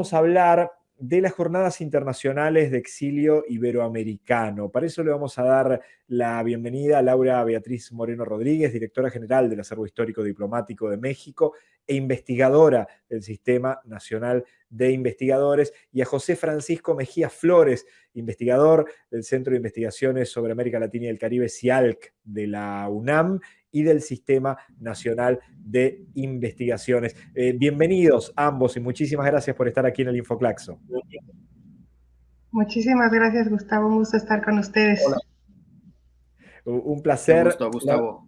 vamos a hablar de las jornadas internacionales de exilio iberoamericano. Para eso le vamos a dar la bienvenida a Laura Beatriz Moreno Rodríguez, directora general del Acervo Histórico Diplomático de México e investigadora del Sistema Nacional de Investigadores, y a José Francisco Mejía Flores, investigador del Centro de Investigaciones sobre América Latina y el Caribe, CIALC, de la UNAM, y del Sistema Nacional de Investigaciones. Eh, bienvenidos ambos y muchísimas gracias por estar aquí en el Infoclaxo. Muchísimas gracias, Gustavo. Un gusto estar con ustedes. Un placer. Un gusto, Gustavo.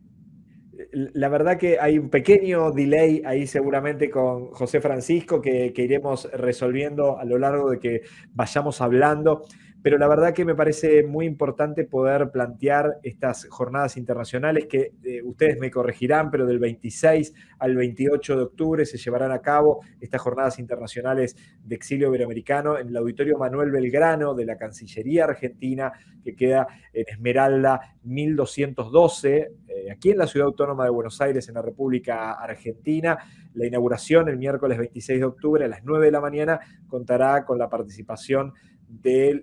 La, verdad que hay un pequeño delay ahí seguramente con José Francisco que, que iremos resolviendo a lo largo de que vayamos hablando pero la verdad que me parece muy importante poder plantear estas jornadas internacionales que eh, ustedes me corregirán, pero del 26 al 28 de octubre se llevarán a cabo estas jornadas internacionales de exilio iberoamericano en el Auditorio Manuel Belgrano de la Cancillería Argentina, que queda en Esmeralda 1212, eh, aquí en la Ciudad Autónoma de Buenos Aires, en la República Argentina. La inauguración el miércoles 26 de octubre a las 9 de la mañana contará con la participación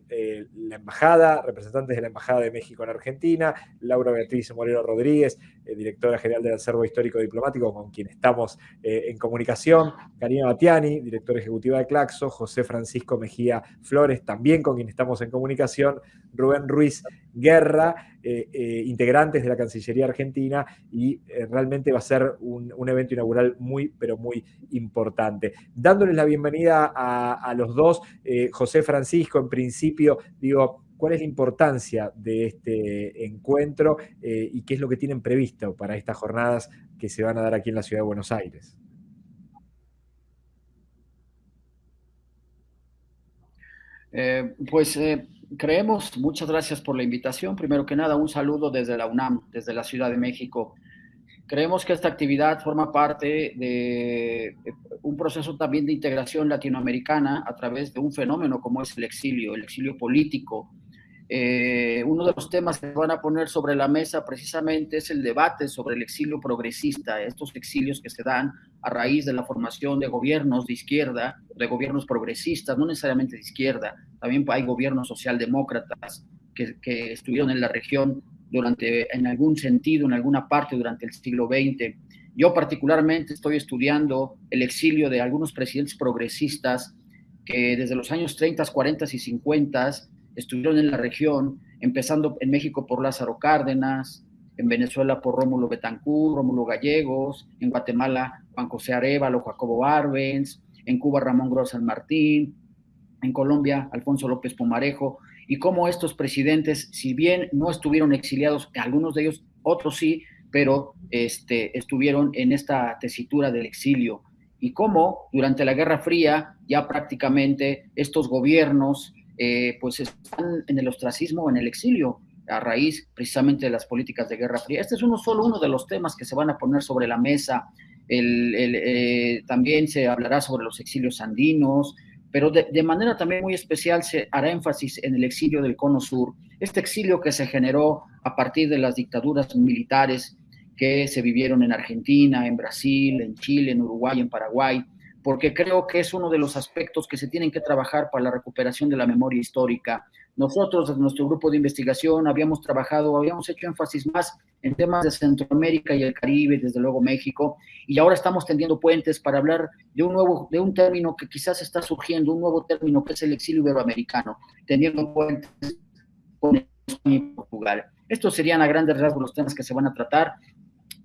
eh, la embajada, representantes de la Embajada de México en Argentina, Laura Beatriz Moreno Rodríguez, directora general del Acervo Histórico Diplomático, con quien estamos eh, en comunicación, Karina Batiani, directora ejecutiva de Claxo, José Francisco Mejía Flores, también con quien estamos en comunicación, Rubén Ruiz Guerra, integrantes de la Cancillería Argentina, y realmente va a ser un, evento inaugural muy, pero muy importante. Dándoles la bienvenida a, a los dos, José Francisco, en principio, digo, ¿cuál es la importancia de este encuentro eh, y qué es lo que tienen previsto para estas jornadas que se van a dar aquí en la Ciudad de Buenos Aires? Eh, pues eh, creemos, muchas gracias por la invitación. Primero que nada, un saludo desde la UNAM, desde la Ciudad de México. Creemos que esta actividad forma parte de un proceso también de integración latinoamericana a través de un fenómeno como es el exilio, el exilio político. Eh, uno de los temas que van a poner sobre la mesa precisamente es el debate sobre el exilio progresista, estos exilios que se dan a raíz de la formación de gobiernos de izquierda, de gobiernos progresistas, no necesariamente de izquierda, también hay gobiernos socialdemócratas que, que estuvieron en la región durante, en algún sentido, en alguna parte durante el siglo XX. Yo particularmente estoy estudiando el exilio de algunos presidentes progresistas que desde los años 30, 40 y 50 estuvieron en la región, empezando en México por Lázaro Cárdenas, en Venezuela por Rómulo Betancourt, Rómulo Gallegos, en Guatemala Juan José Arevalo, Jacobo Arbenz, en Cuba Ramón Gros San Martín, en Colombia Alfonso López Pomarejo, y cómo estos presidentes, si bien no estuvieron exiliados, algunos de ellos, otros sí, pero este, estuvieron en esta tesitura del exilio, y cómo durante la Guerra Fría ya prácticamente estos gobiernos eh, pues están en el ostracismo, en el exilio, a raíz precisamente de las políticas de Guerra Fría. Este es uno, solo uno de los temas que se van a poner sobre la mesa. Eh, también se hablará sobre los exilios andinos, pero de, manera también muy especial se hará énfasis en el exilio del Cono Sur, este exilio que se generó a partir de las dictaduras militares que se vivieron en Argentina, en Brasil, en Chile, en Uruguay, en Paraguay, porque creo que es uno de los aspectos que se tienen que trabajar para la recuperación de la memoria histórica. Nosotros, desde nuestro grupo de investigación, habíamos trabajado, habíamos hecho énfasis más en temas de Centroamérica y el Caribe, desde luego México, y ahora estamos tendiendo puentes para hablar de un nuevo, de un término que quizás está surgiendo, un nuevo término que es el exilio iberoamericano, tendiendo puentes con Portugal. Estos serían a grandes rasgos los temas que se van a tratar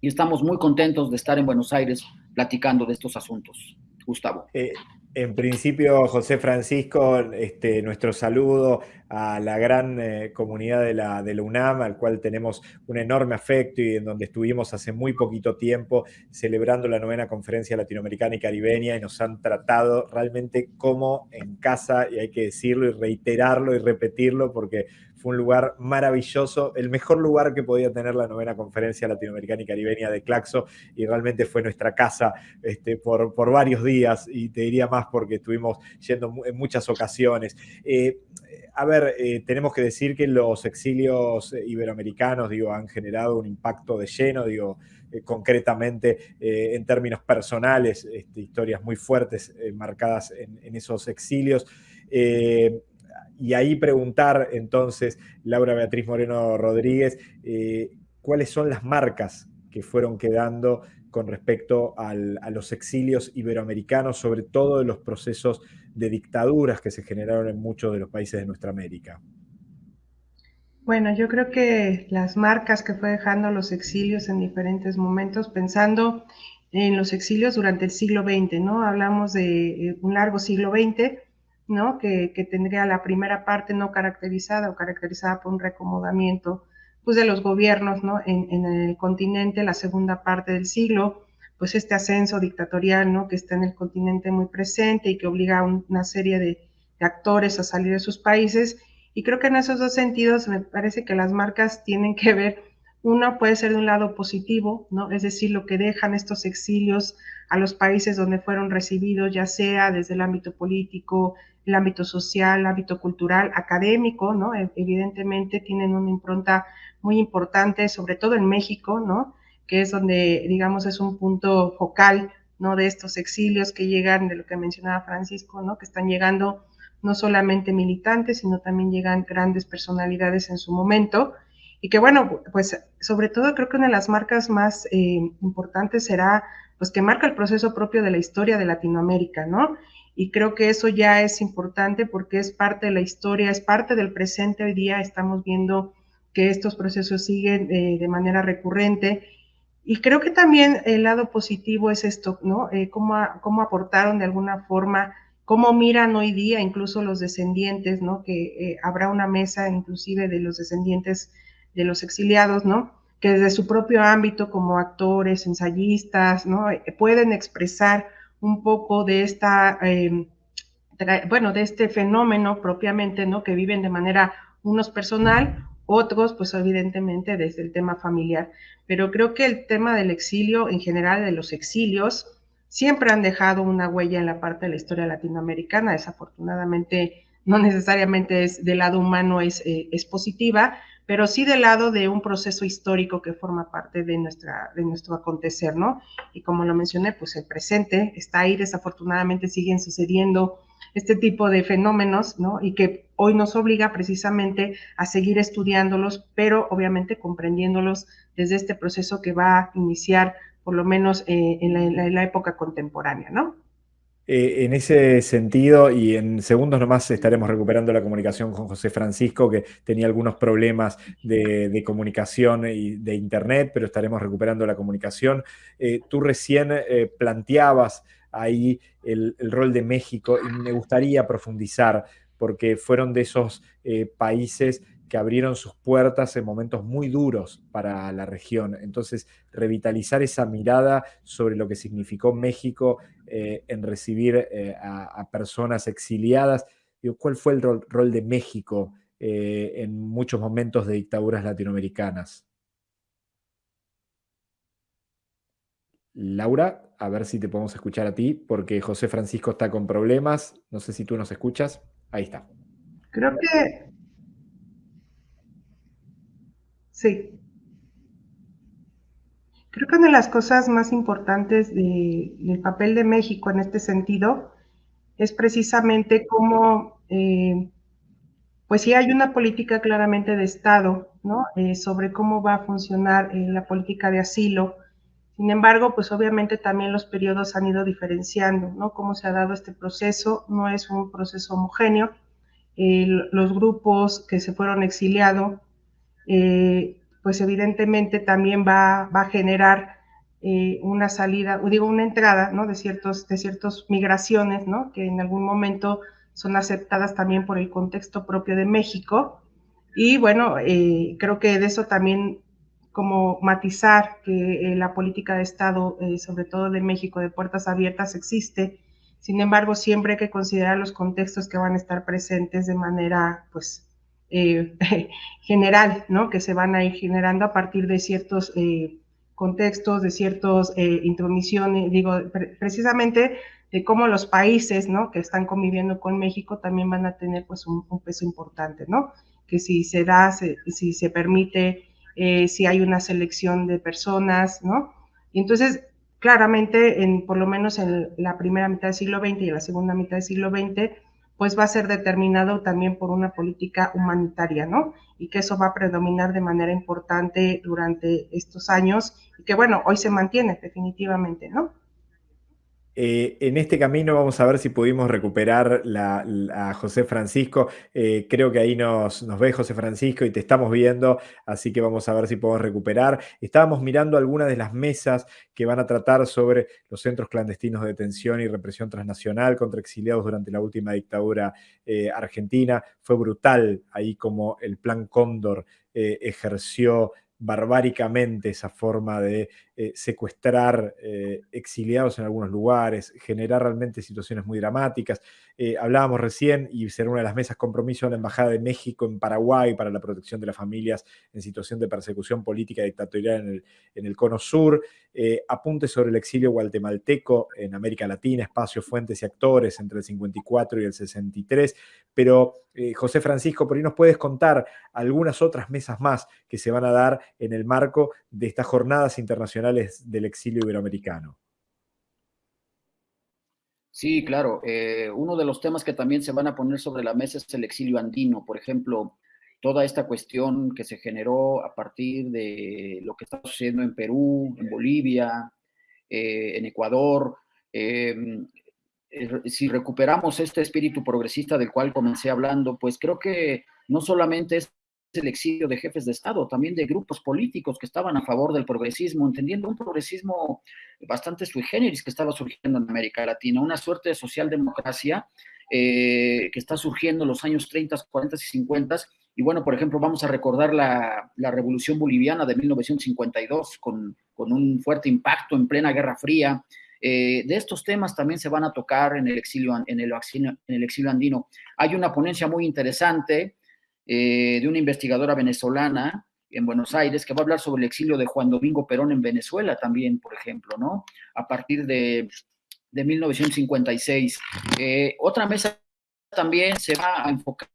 y estamos muy contentos de estar en Buenos Aires platicando de estos asuntos. Gustavo. Eh, en principio, José Francisco, este, nuestro saludo a la gran eh, comunidad de la, de la UNAM, al cual tenemos un enorme afecto y en donde estuvimos hace muy poquito tiempo celebrando la novena conferencia latinoamericana y caribeña y nos han tratado realmente como en casa, y hay que decirlo y reiterarlo y repetirlo porque fue un lugar maravilloso, el mejor lugar que podía tener la novena conferencia latinoamericana y caribeña de Claxo, y realmente fue nuestra casa este, por, por varios días, y te diría más porque estuvimos yendo en muchas ocasiones. Eh, a ver, eh, tenemos que decir que los exilios iberoamericanos, digo, han generado un impacto de lleno, digo, eh, concretamente en términos personales, este, historias muy fuertes marcadas en, en, esos exilios y ahí preguntar entonces, Laura Beatriz Moreno Rodríguez, eh, cuáles son las marcas que fueron quedando con respecto a los exilios iberoamericanos, sobre todo de los procesos de dictaduras que se generaron en muchos de los países de nuestra América. Bueno, yo creo que las marcas que fue dejando los exilios en diferentes momentos, pensando en los exilios durante el siglo XX, ¿no? Hablamos de eh, un largo siglo XX, ¿no? Que, tendría la primera parte no caracterizada o caracterizada por un recomodamiento pues, de los gobiernos ¿no? en, el continente, la segunda parte del siglo, pues este ascenso dictatorial ¿no? que está en el continente muy presente y que obliga a una serie de, de actores a salir de sus países. Y creo que en esos dos sentidos me parece que las marcas tienen que ver uno puede ser de un lado positivo, ¿no? Es decir, lo que dejan estos exilios a los países donde fueron recibidos, ya sea desde el ámbito político, el ámbito social, el ámbito cultural, académico, ¿no? E, evidentemente tienen una impronta muy importante, sobre todo en México, ¿no? Que es donde, digamos, es un punto focal, ¿no? De estos exilios que llegan, de lo que mencionaba Francisco, ¿no? Que están llegando no solamente militantes, sino también llegan grandes personalidades en su momento y que bueno, pues sobre todo creo que una de las marcas más eh, importantes será pues que marca el proceso propio de la historia de Latinoamérica, ¿no? Y creo que eso ya es importante porque es parte de la historia, es parte del presente. Hoy día estamos viendo que estos procesos siguen eh, de manera recurrente. Y creo que también el lado positivo es esto, ¿no? Eh, cómo, cómo, aportaron de alguna forma, cómo miran hoy día incluso los descendientes, ¿no? Que habrá una mesa inclusive de los descendientes de los exiliados, ¿no? Que desde su propio ámbito como actores, ensayistas, ¿no? Eh, pueden expresar un poco de esta, em, bueno, de este fenómeno propiamente, ¿no? Que viven de manera unos personal, otros, pues evidentemente desde el tema familiar. Pero creo que el tema del exilio, en general de los exilios, siempre han dejado una huella en la parte de la historia latinoamericana. Desafortunadamente, no necesariamente es del lado humano es, eh, es positiva, pero sí del lado de un proceso histórico que forma parte de, nuestra, de nuestro acontecer, ¿no? Y como lo mencioné, pues el presente está ahí, desafortunadamente siguen sucediendo este tipo de fenómenos, ¿no? Y que hoy nos obliga precisamente a seguir estudiándolos, pero obviamente comprendiéndolos desde este proceso que va a iniciar por lo menos eh, en la época contemporánea, ¿no? Eh, en ese sentido, y en segundos nomás estaremos recuperando la comunicación con José Francisco, que tenía algunos problemas de, comunicación y de internet, pero estaremos recuperando la comunicación. Eh, tú recién eh, planteabas ahí el, rol de México y me gustaría profundizar, porque fueron de esos países que abrieron sus puertas en momentos muy duros para la región. Entonces, revitalizar esa mirada sobre lo que significó México eh, en recibir eh, a, personas exiliadas. ¿Cuál fue el rol, de México eh, en muchos momentos de dictaduras latinoamericanas? Laura, a ver si te podemos escuchar a ti, porque José Francisco está con problemas. No sé si tú nos escuchas. Ahí está. Creo que Sí. Creo que una de las cosas más importantes del papel de México en este sentido es precisamente cómo, eh, pues sí hay una política claramente de Estado, ¿no? Eh, sobre cómo va a funcionar eh, la política de asilo. Sin embargo, pues obviamente también los periodos han ido diferenciando, ¿no? Cómo se ha dado este proceso, no es un proceso homogéneo. los grupos que se fueron exiliados eh, pues evidentemente también va, a generar eh, una salida, o digo, una entrada, ¿no? De ciertos, de ciertas migraciones, ¿no? Que en algún momento son aceptadas también por el contexto propio de México. Y bueno, eh, creo que de eso también como matizar que la política de Estado, sobre todo de México, de puertas abiertas, existe. Sin embargo, siempre hay que considerar los contextos que van a estar presentes de manera, pues, eh, general, ¿no? Que se van a ir generando a partir de ciertos eh, contextos, de ciertas eh, intromisiones, digo, precisamente de cómo los países, ¿no? Que están conviviendo con México también van a tener pues un, peso importante, ¿no? Que si se da, si se permite, si hay una selección de personas, ¿no? Y entonces, claramente, en, por lo menos en la primera mitad del siglo XX y en la segunda mitad del siglo XX, pues va a ser determinado también por una política humanitaria, ¿no? Y que eso va a predominar de manera importante durante estos años y que, bueno, hoy se mantiene definitivamente, ¿no? Eh, en este camino vamos a ver si pudimos recuperar a José Francisco. Eh, creo que ahí nos, ve José Francisco y te estamos viendo, así que vamos a ver si podemos recuperar. Estábamos mirando algunas de las mesas que van a tratar sobre los centros clandestinos de detención y represión transnacional contra exiliados durante la última dictadura eh, argentina. Fue brutal ahí como el Plan Cóndor ejerció barbáricamente esa forma de eh, secuestrar eh, exiliados en algunos lugares, generar realmente situaciones muy dramáticas. Eh, hablábamos recién, y será una de las mesas compromiso de la Embajada de México en Paraguay para la protección de las familias en situación de persecución política dictatorial en el, en el Cono Sur, apuntes sobre el exilio guatemalteco en América Latina, espacios, fuentes y actores entre el 54 y el 63, pero José Francisco, por ahí nos puedes contar algunas otras mesas más que se van a dar en el marco de estas jornadas internacionales del exilio iberoamericano. Sí, claro. Eh, uno de los temas que también se van a poner sobre la mesa es el exilio andino. Por ejemplo, toda esta cuestión que se generó a partir de lo que está sucediendo en Perú, en Bolivia, eh, en Ecuador. Em, eh, si recuperamos este espíritu progresista del cual comencé hablando, pues creo que no solamente es el exilio de jefes de Estado, también de grupos políticos que estaban a favor del progresismo, entendiendo un progresismo bastante sui generis que estaba surgiendo en América Latina, una suerte de socialdemocracia eh, que está surgiendo en los años 30, 40 y 50. Y bueno, por ejemplo, vamos a recordar la, Revolución Boliviana de 1952 con, un fuerte impacto en plena Guerra Fría. Eh, de estos temas también se van a tocar en el, exilio, en el exilio andino. Hay una ponencia muy interesante eh, de una investigadora venezolana en Buenos Aires que va a hablar sobre el exilio de Juan Domingo Perón en Venezuela también, por ejemplo, ¿no? A partir de, de 1956. Eh, otra mesa también se va a enfocar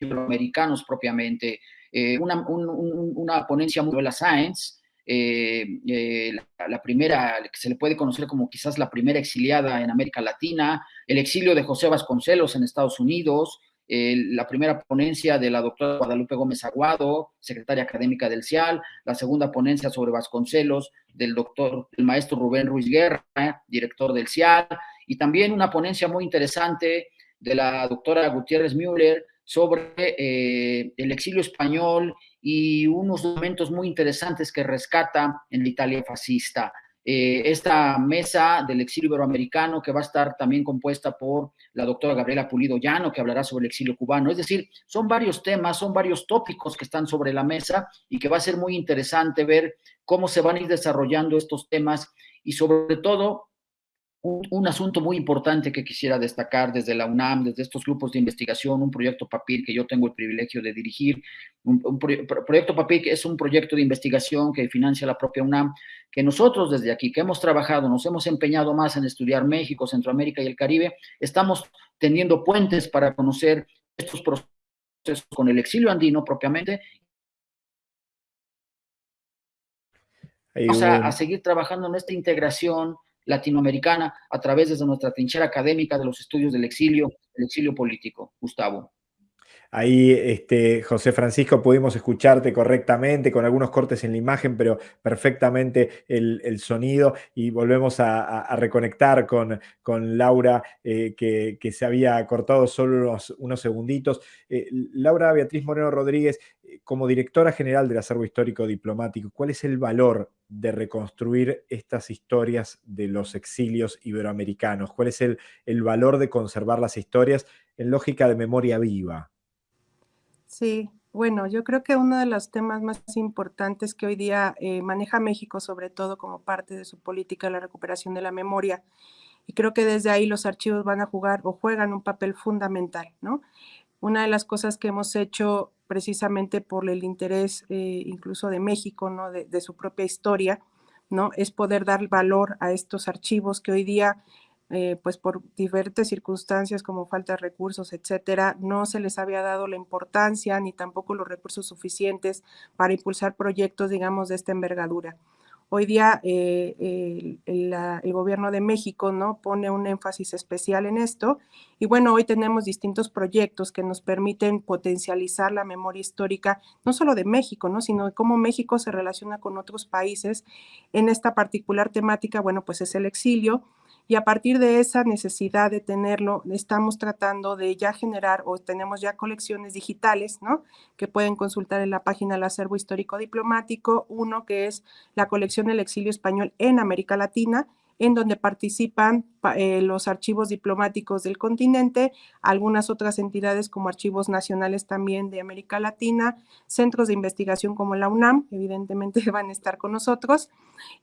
en americanos propiamente. Eh, una, una, ponencia muy de la Science, la, la, primera, que se le puede conocer como quizás la primera exiliada en América Latina, el exilio de José Vasconcelos en Estados Unidos, la primera ponencia de la doctora Guadalupe Gómez Aguado, secretaria académica del CIAL, la segunda ponencia sobre Vasconcelos del doctor, el maestro Rubén Ruiz Guerra, director del CIAL, y también una ponencia muy interesante de la doctora Gutiérrez Müller sobre eh, el exilio español y unos documentos muy interesantes que rescata en la Italia fascista. Eh, esta mesa del exilio iberoamericano que va a estar también compuesta por la doctora Gabriela Pulido Llano, que hablará sobre el exilio cubano. Es decir, son varios temas, son varios tópicos que están sobre la mesa y que va a ser muy interesante ver cómo se van a ir desarrollando estos temas y sobre todo un, asunto muy importante que quisiera destacar desde la UNAM, desde estos grupos de investigación, un proyecto PAPIR que yo tengo el privilegio de dirigir. Un, proyecto PAPIR es un proyecto de investigación que financia la propia UNAM, que nosotros desde aquí, que hemos trabajado, nos hemos empeñado más en estudiar México, Centroamérica y el Caribe, estamos teniendo puentes para conocer estos procesos con el exilio andino propiamente Vamos a, a, seguir trabajando en esta integración latinoamericana a través de nuestra trinchera académica de los estudios del exilio, el exilio político. Gustavo. Ahí, este, José Francisco, pudimos escucharte correctamente, con algunos cortes en la imagen, pero perfectamente el, sonido. Y volvemos a, reconectar con, Laura, eh, que, se había cortado solo unos, segunditos. Eh, Laura Beatriz Moreno Rodríguez, eh, como directora general del acervo histórico diplomático, ¿cuál es el valor de reconstruir estas historias de los exilios iberoamericanos? ¿Cuál es el valor de conservar las historias en lógica de memoria viva? Sí, bueno, yo creo que uno de los temas más importantes que hoy día eh, maneja México, sobre todo como parte de su política la recuperación de la memoria, y creo que desde ahí los archivos van a jugar o juegan un papel fundamental, ¿no? Una de las cosas que hemos hecho precisamente por el interés eh, incluso de México, ¿no? De, su propia historia, ¿no? Es poder dar valor a estos archivos que hoy día eh, pues por diferentes circunstancias como falta de recursos, etcétera, no se les había dado la importancia ni tampoco los recursos suficientes para impulsar proyectos, digamos, de esta envergadura. Hoy día eh, el, gobierno de México ¿no? pone un énfasis especial en esto y bueno, hoy tenemos distintos proyectos que nos permiten potencializar la memoria histórica, no solo de México, ¿no? sino de cómo México se relaciona con otros países en esta particular temática, bueno, pues es el exilio, y a partir de esa necesidad de tenerlo, estamos tratando de ya generar o tenemos ya colecciones digitales, ¿no? Que pueden consultar en la página del acervo histórico diplomático, uno que es la colección del exilio español en América Latina, en donde participan eh, los archivos diplomáticos del continente, algunas otras entidades como archivos nacionales también de América Latina, centros de investigación como la UNAM, evidentemente van a estar con nosotros.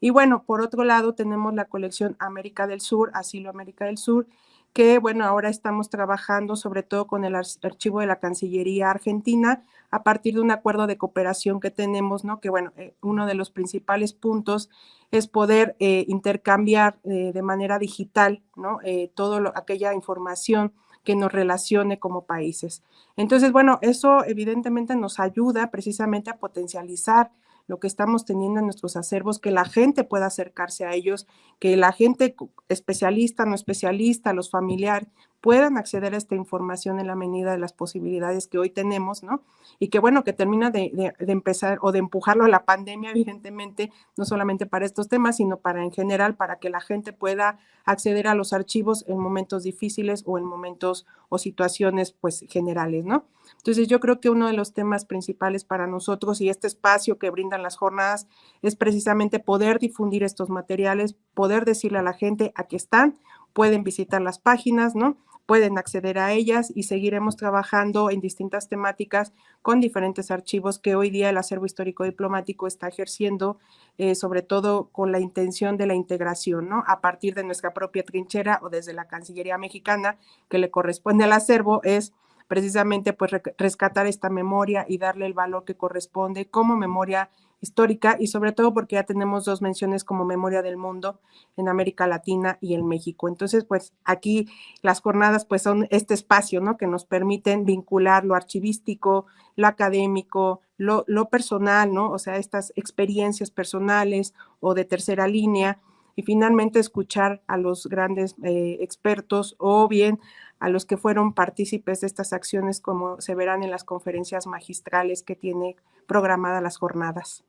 Y bueno, por otro lado tenemos la colección América del Sur, Asilo América del Sur, que bueno, ahora estamos trabajando sobre todo con el archivo de la Cancillería Argentina a partir de un acuerdo de cooperación que tenemos, ¿no? Que bueno, eh, uno de los principales puntos es poder eh, intercambiar eh, de manera digital, ¿no? toda aquella información que nos relacione como países. Entonces, bueno, eso evidentemente nos ayuda precisamente a potencializar lo que estamos teniendo en nuestros acervos, que la gente pueda acercarse a ellos, que la gente especialista, no especialista, los familiares, puedan acceder a esta información en la medida de las posibilidades que hoy tenemos, ¿no? Y que bueno, que termina de, empezar o de empujarlo a la pandemia, evidentemente, no solamente para estos temas, sino para en general, para que la gente pueda acceder a los archivos en momentos difíciles o en momentos o situaciones, pues, generales, ¿no? Entonces, yo creo que uno de los temas principales para nosotros y este espacio que brindan las jornadas es precisamente poder difundir estos materiales, poder decirle a la gente a qué están, pueden visitar las páginas, ¿no? Pueden acceder a ellas y seguiremos trabajando en distintas temáticas con diferentes archivos que hoy día el acervo histórico diplomático está ejerciendo, eh, sobre todo con la intención de la integración, ¿no? A partir de nuestra propia trinchera o desde la Cancillería mexicana que le corresponde al acervo es precisamente pues rescatar esta memoria y darle el valor que corresponde como memoria histórica y sobre todo porque ya tenemos dos menciones como memoria del mundo en América Latina y en México. Entonces, pues aquí las jornadas pues son este espacio, ¿no? Que nos permiten vincular lo archivístico, lo académico, lo, personal, ¿no? O sea, estas experiencias personales o de tercera línea y finalmente escuchar a los grandes eh, expertos o bien a los que fueron partícipes de estas acciones como se verán en las conferencias magistrales que tiene programadas las jornadas.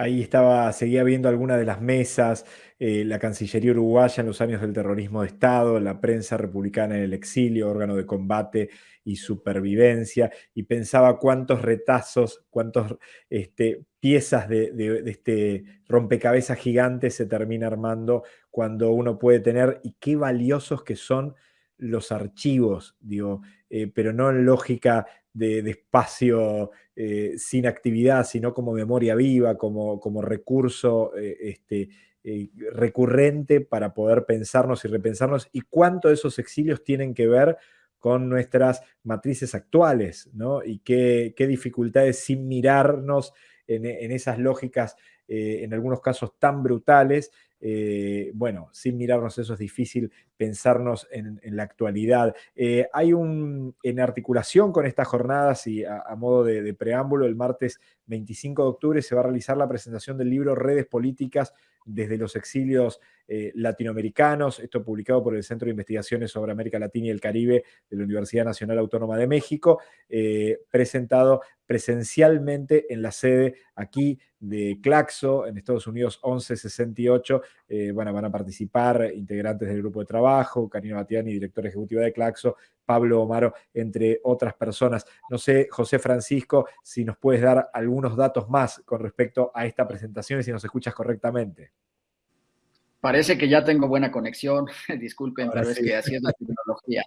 Ahí estaba, seguía viendo algunas de las mesas, eh, la Cancillería Uruguaya en los años del terrorismo de Estado, la prensa republicana en el exilio, órgano de combate y supervivencia, y pensaba cuántos retazos, cuántas este, piezas de, este rompecabezas gigante se termina armando cuando uno puede tener, y qué valiosos que son los archivos, digo, eh, pero no en lógica de, espacio eh, sin actividad, sino como memoria viva, como, como recurso eh, este, recurrente para poder pensarnos y repensarnos, y cuánto de esos exilios tienen que ver con nuestras matrices actuales, ¿no? Y qué, dificultades sin mirarnos en, en esas lógicas, en algunos casos tan brutales, eh, bueno, sin mirarnos eso es difícil pensarnos en, la actualidad. Eh, hay un, en articulación con estas jornadas y a, modo de, preámbulo, el martes 25 de octubre se va a realizar la presentación del libro Redes Políticas desde los exilios eh, latinoamericanos, esto publicado por el Centro de Investigaciones sobre América Latina y el Caribe de la Universidad Nacional Autónoma de México, presentado presencialmente en la sede aquí de Claxo, en Estados Unidos 1168. Eh, bueno, van a participar integrantes del grupo de trabajo, Karina Batiani, directora ejecutiva de Claxo, Pablo Omaro, entre otras personas. No sé, José Francisco, si nos puedes dar algunos datos más con respecto a esta presentación y si nos escuchas correctamente. Parece que ya tengo buena conexión, disculpen, pero es que así es la tecnología.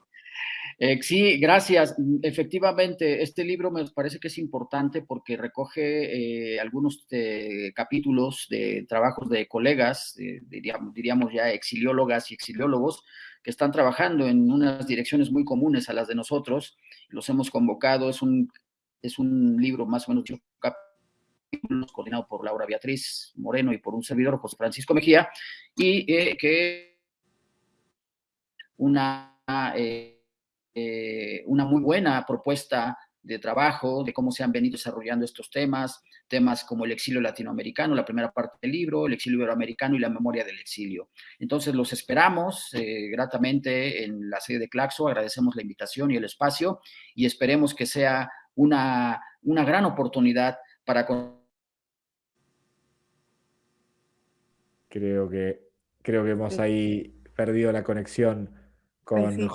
Eh, sí, gracias. Efectivamente, este libro me parece que es importante porque recoge eh, algunos eh, capítulos de trabajos de colegas, diríamos, diríamos, ya exiliólogas y exiliólogos, que están trabajando en unas direcciones muy comunes a las de nosotros. Los hemos convocado, es un, es un libro más o menos capítulos coordinado por Laura Beatriz Moreno y por un servidor, José Francisco Mejía, y que una una muy buena propuesta de trabajo, de cómo se han venido desarrollando estos temas, temas como el exilio latinoamericano, la primera parte del libro, el exilio iberoamericano y la memoria del exilio. Entonces los esperamos eh, gratamente en la sede de Claxo, agradecemos la invitación y el espacio y esperemos que sea una, una gran oportunidad para... Creo que, creo que hemos ahí perdido la conexión con sí,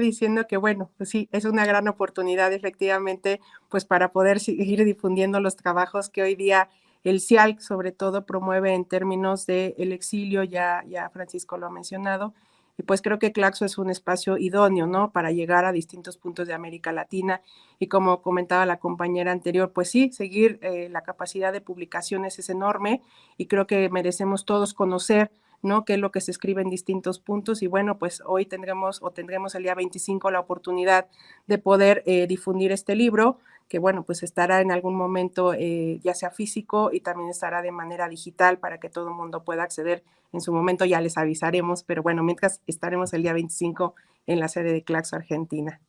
diciendo que, bueno, pues sí, es una gran oportunidad efectivamente, pues para poder seguir difundiendo los trabajos que hoy día el CIALC sobre todo promueve en términos del el exilio, ya, ya Francisco lo ha mencionado, y pues creo que Claxo es un espacio idóneo, ¿no? Para llegar a distintos puntos de América Latina y como comentaba la compañera anterior, pues sí, seguir eh, la capacidad de publicaciones es enorme y creo que merecemos todos conocer ¿no? Qué es lo que se escribe en distintos puntos y bueno, pues hoy tendremos o tendremos el día 25 la oportunidad de poder eh, difundir este libro, que bueno, pues estará en algún momento eh, ya sea físico y también estará de manera digital para que todo el mundo pueda acceder en su momento, ya les avisaremos, pero bueno, mientras estaremos el día 25 en la sede de Claxo Argentina.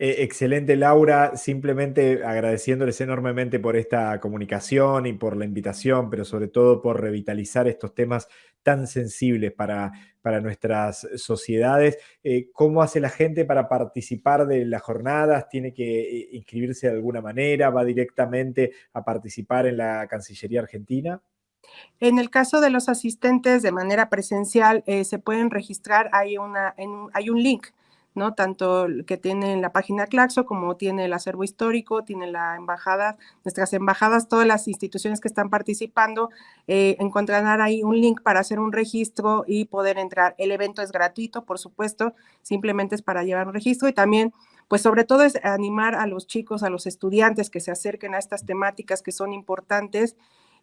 Eh, excelente, Laura. Simplemente agradeciéndoles enormemente por esta comunicación y por la invitación, pero sobre todo por revitalizar estos temas tan sensibles para, para nuestras sociedades. Eh, ¿Cómo hace la gente para participar de las jornadas? ¿Tiene que eh, inscribirse de alguna manera? ¿Va directamente a participar en la Cancillería Argentina? En el caso de los asistentes de manera presencial, se pueden registrar, hay, una, hay un link ¿no? Tanto que tiene la página Claxo como tiene el acervo histórico, tiene la embajada, nuestras embajadas, todas las instituciones que están participando, eh, encontrarán ahí un link para hacer un registro y poder entrar. El evento es gratuito, por supuesto, simplemente es para llevar un registro y también pues sobre todo es animar a los chicos, a los estudiantes que se acerquen a estas temáticas que son importantes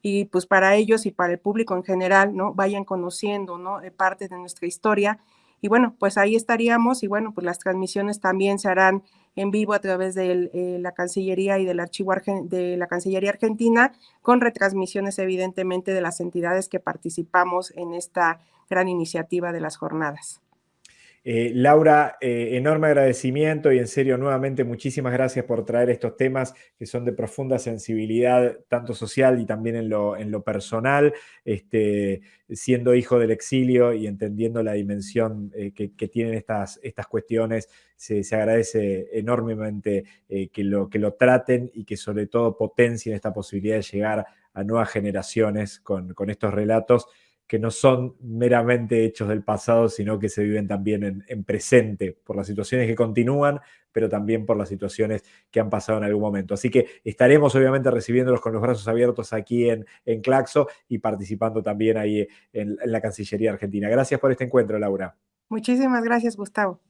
y pues para ellos y para el público en general, ¿no? Vayan conociendo, ¿no? Eh, parte de nuestra historia y bueno, pues ahí estaríamos y bueno, pues las transmisiones también se harán en vivo a través de eh, la Cancillería y del archivo de la Cancillería Argentina, con retransmisiones evidentemente de las entidades que participamos en esta gran iniciativa de las jornadas. Eh, Laura, eh, enorme agradecimiento y en serio nuevamente muchísimas gracias por traer estos temas que son de profunda sensibilidad, tanto social y también en lo, personal, este, siendo hijo del exilio y entendiendo la dimensión eh, que, tienen estas, estas cuestiones, se, agradece enormemente que, lo, que lo traten y que sobre todo potencien esta posibilidad de llegar a nuevas generaciones con, con estos relatos que no son meramente hechos del pasado, sino que se viven también en, presente, por las situaciones que continúan, pero también por las situaciones que han pasado en algún momento. Así que estaremos obviamente recibiéndolos con los brazos abiertos aquí en, en Claxo y participando también ahí en la Cancillería Argentina. Gracias por este encuentro, Laura. Muchísimas gracias, Gustavo.